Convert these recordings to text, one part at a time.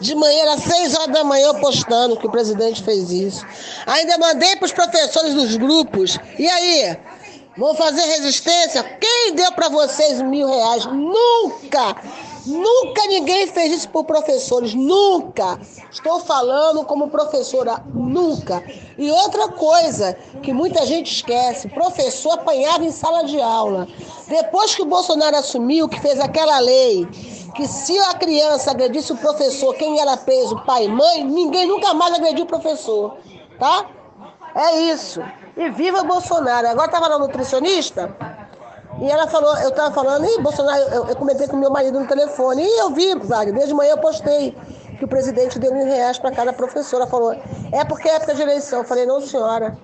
De manhã, às seis horas da manhã, postando que o presidente fez isso. Ainda mandei para os professores dos grupos. E aí? Vão fazer resistência? Quem deu para vocês mil reais? Nunca! Nunca ninguém fez isso por professores, nunca. Estou falando como professora, nunca. E outra coisa que muita gente esquece: professor apanhava em sala de aula. Depois que o Bolsonaro assumiu, que fez aquela lei, que se a criança agredisse o professor, quem era preso, pai e mãe, ninguém nunca mais agrediu o professor, tá? É isso. E viva Bolsonaro. Agora estava na nutricionista e ela falou, eu estava falando, e Bolsonaro, eu, eu, comentei com meu marido no telefone, e eu vi, Wagner, desde manhã eu postei que o presidente deu mil reais para cada professora. Falou, é porque é época de eleição. Eu falei, não, senhora.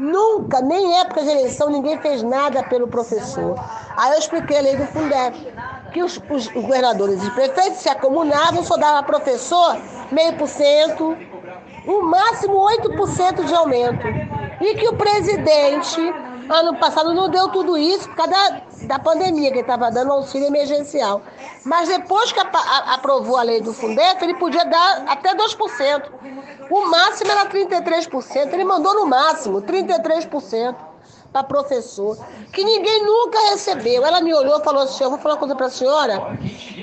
Nunca, nem época de eleição, ninguém fez nada pelo professor. Aí eu expliquei a lei do Fundeb, que os, os governadores e prefeitos se acumulavam, só dava professor meio por cento, o máximo 8% de aumento. E que o presidente Ano passado não deu tudo isso por causa da, da pandemia, que estava dando auxílio emergencial. Mas depois que a, a, aprovou a lei do Fundef, ele podia dar até 2%. O máximo era 33%. Ele mandou no máximo 33% para professor, que ninguém nunca recebeu. Ela me olhou e falou assim: Eu vou falar uma coisa para a senhora.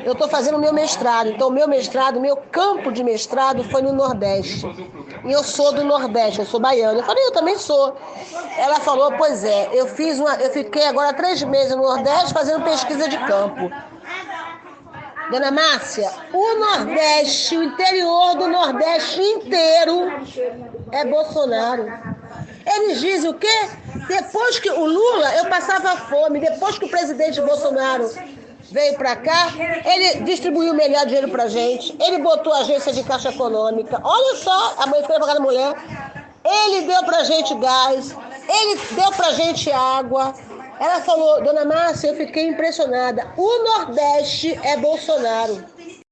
Eu estou fazendo meu mestrado. Então, meu mestrado, meu campo de mestrado foi no Nordeste. E eu sou do Nordeste, eu sou baiana. Eu falei: Eu também sou. Ela falou: Pois é, eu fiz uma. Eu fiquei agora três meses no Nordeste fazendo pesquisa de campo. Dona Márcia, o Nordeste, o interior do Nordeste inteiro é Bolsonaro. Eles dizem o quê? Depois que o Lula, eu passava fome, depois que o presidente Bolsonaro veio para cá, ele distribuiu melhor dinheiro para gente, ele botou a agência de caixa econômica, olha só, a mãe foi pagar a mulher, ele deu para gente gás, ele deu para gente água. Ela falou, dona Márcia, eu fiquei impressionada. O Nordeste é Bolsonaro.